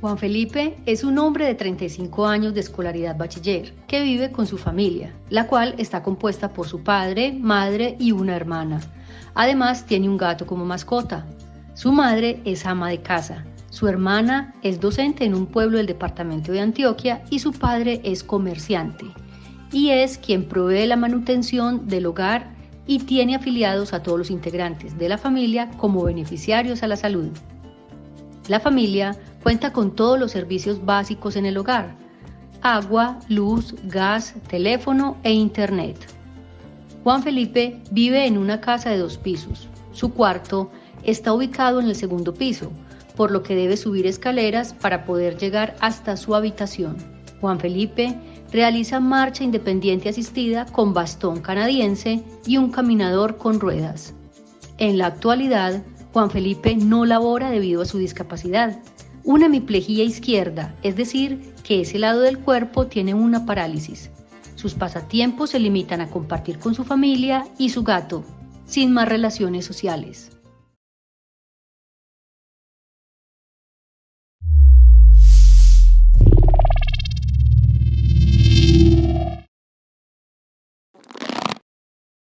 Juan Felipe es un hombre de 35 años de escolaridad bachiller que vive con su familia, la cual está compuesta por su padre, madre y una hermana. Además tiene un gato como mascota. Su madre es ama de casa, su hermana es docente en un pueblo del departamento de Antioquia y su padre es comerciante y es quien provee la manutención del hogar y tiene afiliados a todos los integrantes de la familia como beneficiarios a la salud. La familia cuenta con todos los servicios básicos en el hogar, agua, luz, gas, teléfono e internet. Juan Felipe vive en una casa de dos pisos. Su cuarto está ubicado en el segundo piso, por lo que debe subir escaleras para poder llegar hasta su habitación. Juan Felipe realiza marcha independiente asistida con bastón canadiense y un caminador con ruedas. En la actualidad, Juan Felipe no labora debido a su discapacidad. Una hemiplegia izquierda, es decir, que ese lado del cuerpo tiene una parálisis. Sus pasatiempos se limitan a compartir con su familia y su gato, sin más relaciones sociales.